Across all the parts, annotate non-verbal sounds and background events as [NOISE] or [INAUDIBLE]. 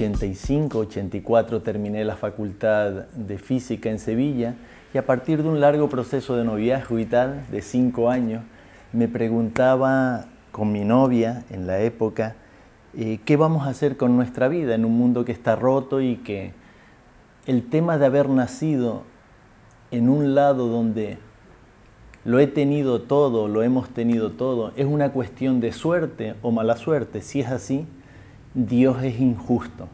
85, 84 terminé la facultad de física en Sevilla y a partir de un largo proceso de noviazgo y tal, de cinco años, me preguntaba con mi novia en la época, eh, ¿qué vamos a hacer con nuestra vida en un mundo que está roto y que el tema de haber nacido en un lado donde lo he tenido todo, lo hemos tenido todo, es una cuestión de suerte o mala suerte. Si es así, Dios es injusto.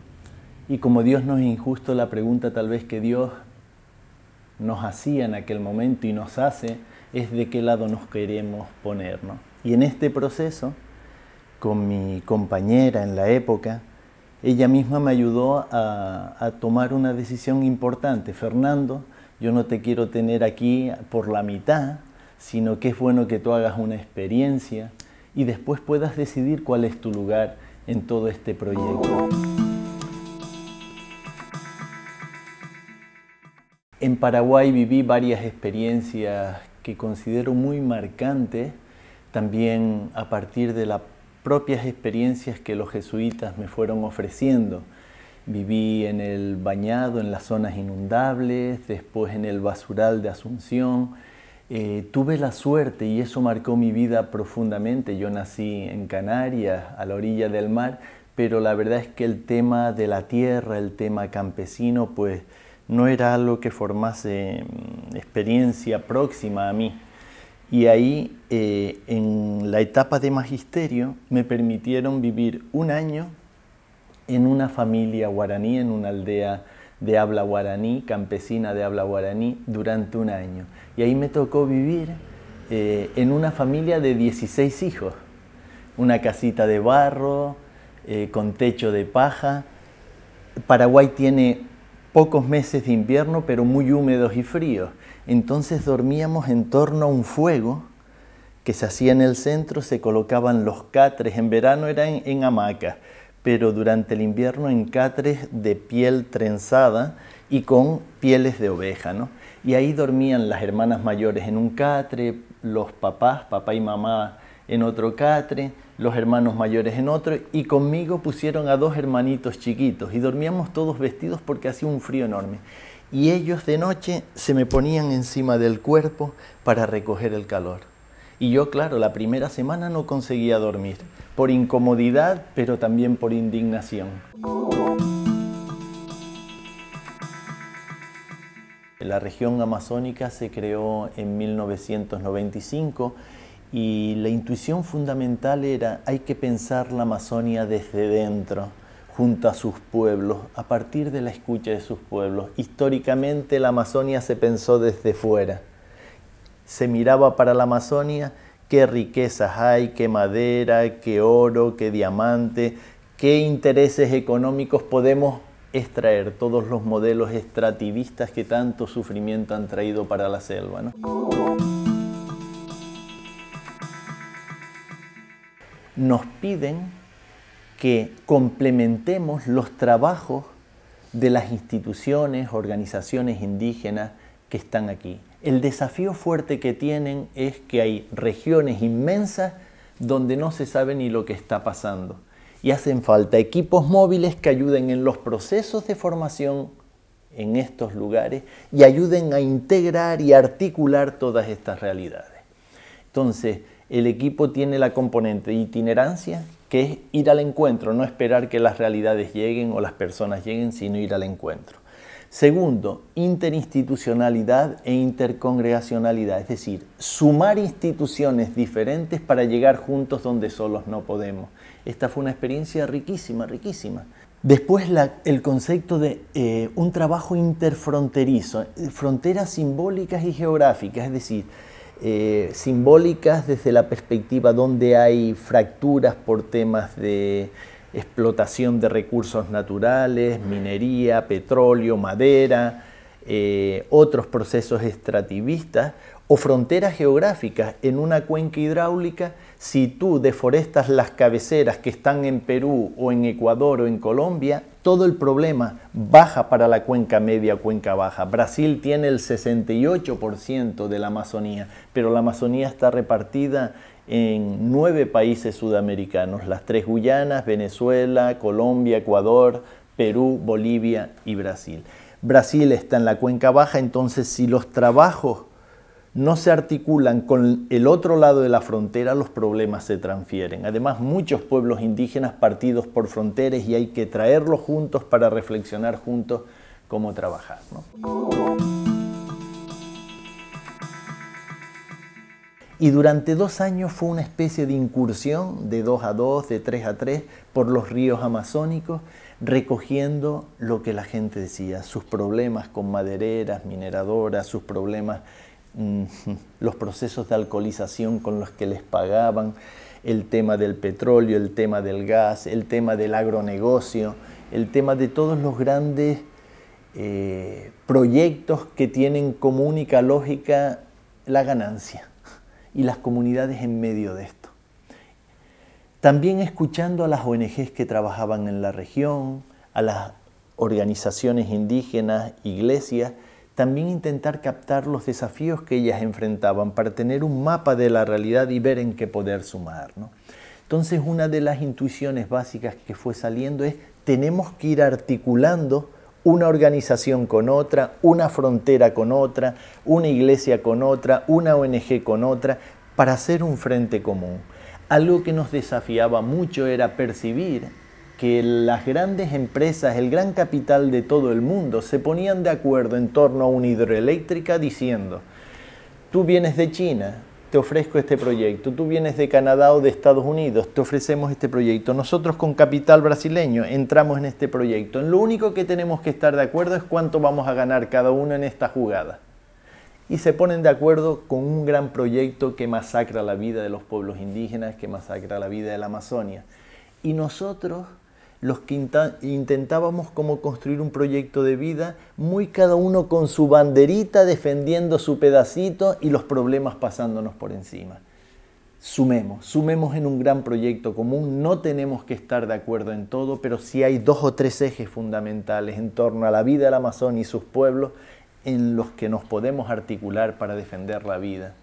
Y como Dios no es injusto, la pregunta tal vez que Dios nos hacía en aquel momento y nos hace es de qué lado nos queremos poner. Y en este proceso, con mi compañera en la época, ella misma me ayudó a tomar una decisión importante. Fernando, yo no te quiero tener aquí por la mitad, sino que es bueno que tú hagas una experiencia y después puedas decidir cuál es tu lugar en todo este proyecto. En Paraguay viví varias experiencias que considero muy marcantes, también a partir de las propias experiencias que los jesuitas me fueron ofreciendo. Viví en el bañado, en las zonas inundables, después en el basural de Asunción. Eh, tuve la suerte y eso marcó mi vida profundamente. Yo nací en Canarias, a la orilla del mar, pero la verdad es que el tema de la tierra, el tema campesino, pues no era algo que formase mm, experiencia próxima a mí. Y ahí, eh, en la etapa de magisterio, me permitieron vivir un año en una familia guaraní, en una aldea de habla guaraní, campesina de habla guaraní, durante un año. Y ahí me tocó vivir eh, en una familia de 16 hijos, una casita de barro, eh, con techo de paja. Paraguay tiene pocos meses de invierno, pero muy húmedos y fríos. Entonces dormíamos en torno a un fuego que se hacía en el centro, se colocaban los catres, en verano eran en hamacas, pero durante el invierno en catres de piel trenzada y con pieles de oveja. ¿no? Y ahí dormían las hermanas mayores en un catre, los papás, papá y mamá en otro catre, los hermanos mayores en otro, y conmigo pusieron a dos hermanitos chiquitos y dormíamos todos vestidos porque hacía un frío enorme. Y ellos de noche se me ponían encima del cuerpo para recoger el calor. Y yo, claro, la primera semana no conseguía dormir, por incomodidad, pero también por indignación. La región amazónica se creó en 1995 y la intuición fundamental era hay que pensar la Amazonia desde dentro, junto a sus pueblos, a partir de la escucha de sus pueblos. Históricamente la Amazonia se pensó desde fuera se miraba para la Amazonia qué riquezas hay, qué madera, qué oro, qué diamante, qué intereses económicos podemos extraer todos los modelos extractivistas que tanto sufrimiento han traído para la selva. Nos piden que complementemos los trabajos de las instituciones, organizaciones indígenas que están aquí. El desafío fuerte que tienen es que hay regiones inmensas donde no se sabe ni lo que está pasando. Y hacen falta equipos móviles que ayuden en los procesos de formación en estos lugares y ayuden a integrar y articular todas estas realidades. Entonces, el equipo tiene la componente de itinerancia, que es ir al encuentro, no esperar que las realidades lleguen o las personas lleguen, sino ir al encuentro. Segundo, interinstitucionalidad e intercongregacionalidad, es decir, sumar instituciones diferentes para llegar juntos donde solos no podemos. Esta fue una experiencia riquísima, riquísima. Después el concepto de eh, un trabajo interfronterizo, fronteras simbólicas y geográficas, es decir, eh, simbólicas desde la perspectiva donde hay fracturas por temas de explotación de recursos naturales, minería, petróleo, madera, eh, otros procesos extractivistas o fronteras geográficas en una cuenca hidráulica, si tú deforestas las cabeceras que están en Perú o en Ecuador o en Colombia, todo el problema baja para la cuenca media, cuenca baja. Brasil tiene el 68% de la Amazonía, pero la Amazonía está repartida en nueve países sudamericanos, las tres Guyanas, Venezuela, Colombia, Ecuador, Perú, Bolivia y Brasil. Brasil está en la cuenca baja, entonces si los trabajos no se articulan con el otro lado de la frontera, los problemas se transfieren. Además, muchos pueblos indígenas partidos por fronteras y hay que traerlos juntos para reflexionar juntos cómo trabajar. Y durante dos años fue una especie de incursión de dos a dos, de tres a tres, por los ríos amazónicos, recogiendo lo que la gente decía, sus problemas con madereras, mineradoras, sus problemas, mm, [LAUGHS] los procesos de alcoholización con los que les pagaban, el tema del petróleo, el tema del gas, el tema del agronegocio, el tema de todos los grandes eh, proyectos que tienen como única lógica la ganancia y las comunidades en medio de esto. También escuchando a las ONGs que trabajaban en la región, a las organizaciones indígenas, iglesias, también intentar captar los desafíos que ellas enfrentaban para tener un mapa de la realidad y ver en qué poder sumar. Entonces una de las intuiciones básicas que fue saliendo es tenemos que ir articulando una organización con otra, una frontera con otra, una iglesia con otra, una ONG con otra, para hacer un frente común. Algo que nos desafiaba mucho era percibir que las grandes empresas, el gran capital de todo el mundo, se ponían de acuerdo en torno a una hidroeléctrica diciendo, tú vienes de China, te ofrezco este proyecto. Tú vienes de Canadá o de Estados Unidos, te ofrecemos este proyecto. Nosotros con capital brasileño entramos en este proyecto. Lo único que tenemos que estar de acuerdo es cuánto vamos a ganar cada uno en esta jugada. Y se ponen de acuerdo con un gran proyecto que masacra la vida de los pueblos indígenas, que masacra la vida de la Amazonia. Y nosotros los que intentábamos como construir un proyecto de vida, muy cada uno con su banderita defendiendo su pedacito y los problemas pasándonos por encima. Sumemos, sumemos en un gran proyecto común, no tenemos que estar de acuerdo en todo, pero sí hay dos o tres ejes fundamentales en torno a la vida del Amazonia y sus pueblos en los que nos podemos articular para defender la vida.